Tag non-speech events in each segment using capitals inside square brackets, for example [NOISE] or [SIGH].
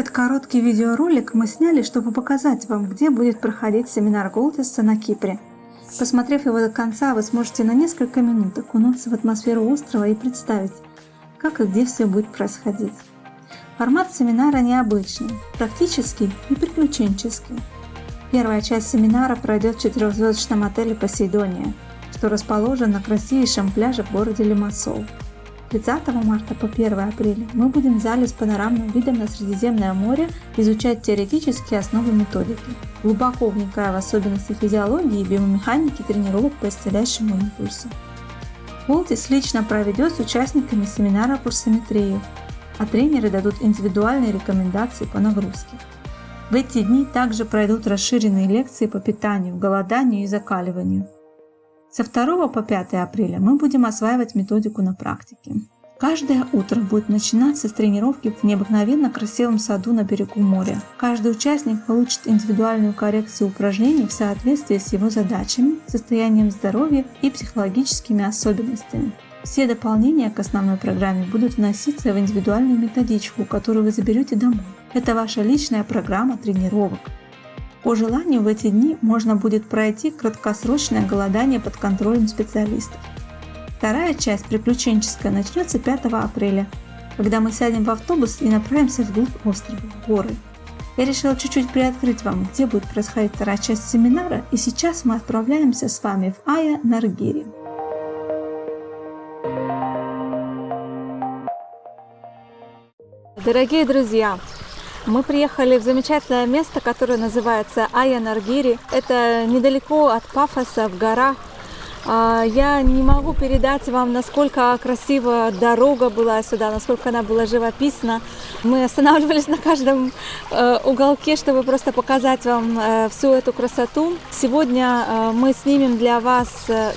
Этот короткий видеоролик мы сняли, чтобы показать вам, где будет проходить семинар Голдиса на Кипре. Посмотрев его до конца, вы сможете на несколько минут окунуться в атмосферу острова и представить, как и где все будет происходить. Формат семинара необычный, практический и приключенческий. Первая часть семинара пройдет в четырехзвездочном отеле «Посейдония», что расположен на красивейшем пляже в городе Лимассол. 30 марта по 1 апреля мы будем в зале с панорамным видом на Средиземное море изучать теоретические основы методики, глубоко вникая в особенности физиологии и биомеханики тренировок по исцеляющему импульсу. Волтис лично проведет с участниками семинара курсометрию, а тренеры дадут индивидуальные рекомендации по нагрузке. В эти дни также пройдут расширенные лекции по питанию, голоданию и закаливанию – со 2 по 5 апреля мы будем осваивать методику на практике. Каждое утро будет начинаться с тренировки в необыкновенно красивом саду на берегу моря. Каждый участник получит индивидуальную коррекцию упражнений в соответствии с его задачами, состоянием здоровья и психологическими особенностями. Все дополнения к основной программе будут вноситься в индивидуальную методичку, которую вы заберете домой. Это ваша личная программа тренировок. По желанию в эти дни можно будет пройти краткосрочное голодание под контролем специалистов. Вторая часть приключенческая начнется 5 апреля, когда мы сядем в автобус и направимся вглубь острова, в горы. Я решила чуть-чуть приоткрыть вам, где будет происходить вторая часть семинара, и сейчас мы отправляемся с вами в Ая Наргири. Дорогие друзья, мы приехали в замечательное место, которое называется Аянаргири. Это недалеко от Пафоса, в горах. А, я не могу передать вам, насколько красивая дорога была сюда, насколько она была живописна. Мы останавливались на каждом э, уголке, чтобы просто показать вам э, всю эту красоту. Сегодня э, мы снимем для вас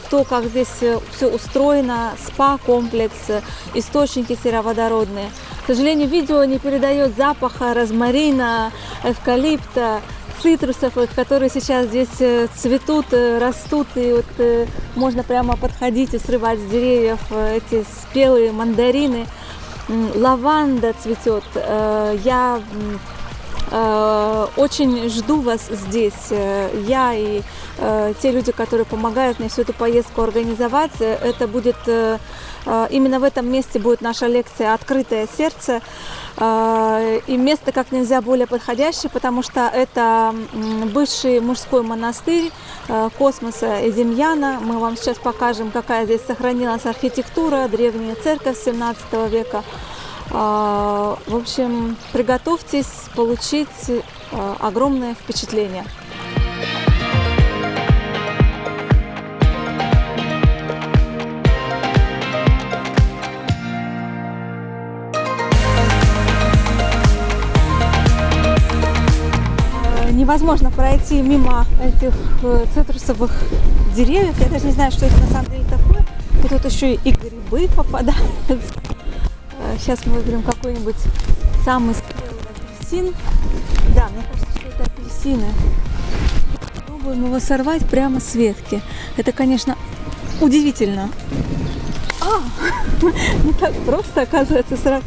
то, как здесь все устроено, спа-комплекс, источники сероводородные. К сожалению, видео не передает запаха розмарина, эвкалипта, цитрусов, которые сейчас здесь э, цветут, э, растут, и вот э, можно прямо подходить и срывать с деревьев эти спелые мандарины. Лаванда цветет. Я очень жду вас здесь. Я и те люди, которые помогают мне всю эту поездку организовать. Это будет именно в этом месте будет наша лекция «Открытое сердце». А, и место как нельзя более подходящее, потому что это бывший мужской монастырь а, космоса Эземьяна. Мы вам сейчас покажем, какая здесь сохранилась архитектура, древняя церковь 17 века. В общем, приготовьтесь получить огромное впечатление. Невозможно пройти мимо этих э, цитрусовых деревьев. Я даже не знаю, что это на самом деле такое. И тут еще и грибы попадаются. Сейчас мы выберем какой-нибудь самый спелый апельсин. Да, мне кажется, что это апельсины. Попробуем его сорвать прямо с ветки. Это, конечно, удивительно. А, [LAUGHS] не так просто, оказывается, сразу.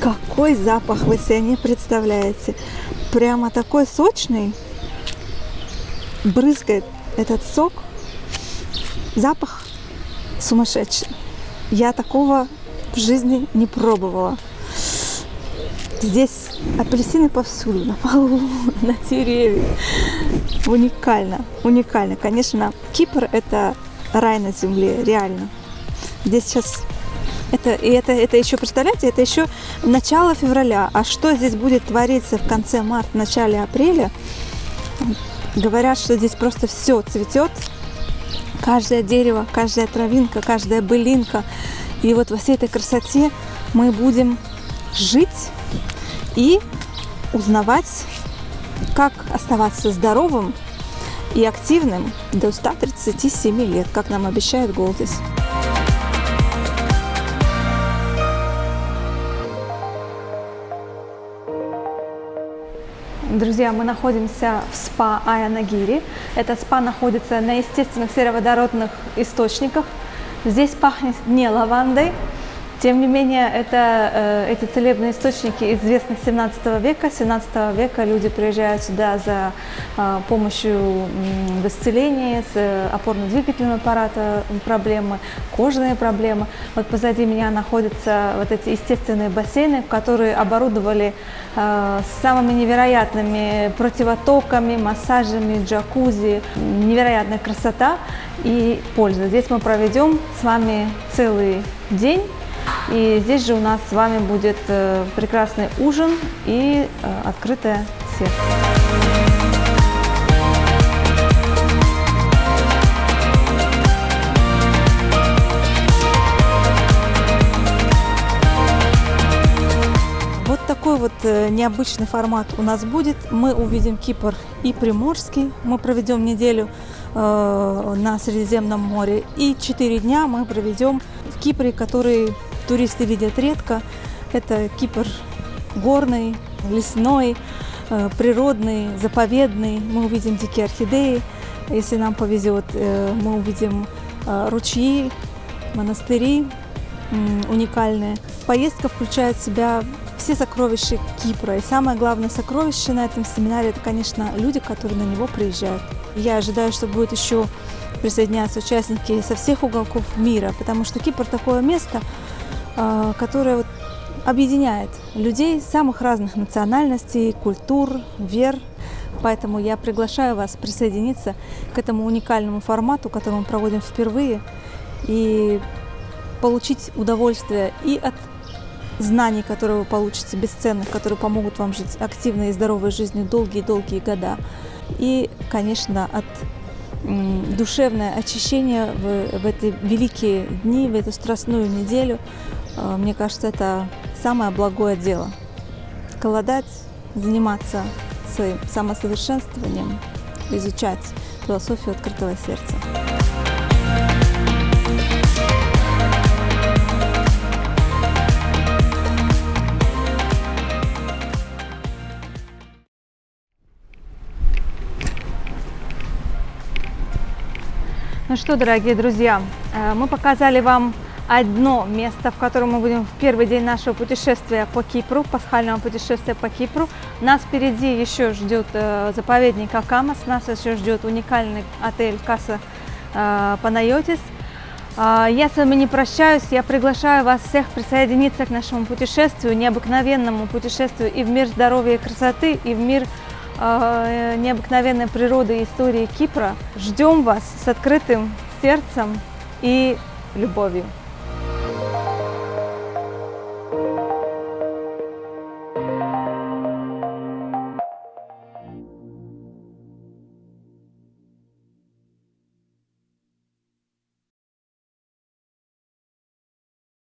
Какой запах вы себе не представляете прямо такой сочный, брызгает этот сок, запах сумасшедший. Я такого в жизни не пробовала. Здесь апельсины повсюду, на полу, [LAUGHS] на деревьях. Уникально, уникально. Конечно, Кипр – это рай на земле, реально. Здесь сейчас это, и это, это еще, представляете, это еще начало февраля. А что здесь будет твориться в конце марта, начале апреля? Говорят, что здесь просто все цветет. Каждое дерево, каждая травинка, каждая былинка. И вот во всей этой красоте мы будем жить и узнавать, как оставаться здоровым и активным до 137 лет, как нам обещает Голдис. Друзья, мы находимся в спа Аянагири. Этот спа находится на естественных сероводородных источниках. Здесь пахнет не лавандой, Тем не менее, это, э, эти целебные источники известны с 17 века. С 17 века люди приезжают сюда за э, помощью в исцелении с э, опорно-двигательным аппаратом проблемы, кожные проблемы. Вот позади меня находятся вот эти естественные бассейны, которые оборудовали самыми невероятными противотоками, массажами, джакузи. Невероятная красота и польза. Здесь мы проведем с вами целый день. И здесь же у нас с вами будет э, прекрасный ужин и э, открытое сердце. Вот такой вот э, необычный формат у нас будет. Мы увидим Кипр и Приморский. Мы проведем неделю на Средиземном море. И четыре дня мы проведем в Кипре, который туристы видят редко. Это Кипр горный, лесной, э, природный, заповедный. Мы увидим дикие орхидеи. Если нам повезет, э, мы увидим э, ручьи, монастыри уникальные. Поездка включает в себя все сокровища Кипра. И самое главное сокровище на этом семинаре, это, конечно, люди, которые на него приезжают. Я ожидаю, что будет еще присоединяться участники со всех уголков мира, потому что Кипр такое место, которая вот объединяет людей самых разных национальностей, культур, вер. Поэтому я приглашаю вас присоединиться к этому уникальному формату, который мы проводим впервые, и получить удовольствие и от знаний, которые вы получите, бесценных, которые помогут вам жить активной и здоровой жизнью долгие-долгие года. И, конечно, от душевное очищение в, в эти великие дни, в эту страстную неделю, а, мне кажется, это самое благое дело. Голодать, заниматься своим самосовершенствованием, изучать философию открытого сердца. Что, дорогие друзья, э, мы показали вам одно место, в котором мы будем в первый день нашего путешествия по Кипру, пасхального путешествия по Кипру. Нас впереди еще ждет э, заповедник Акамас, нас еще ждет уникальный отель Каса э, Панайотис. Э, я с вами не прощаюсь, я приглашаю вас всех присоединиться к нашему путешествию, необыкновенному путешествию и в мир здоровья и красоты, и в мир необыкновенной природы и истории Кипра. Ждем вас с открытым сердцем и любовью.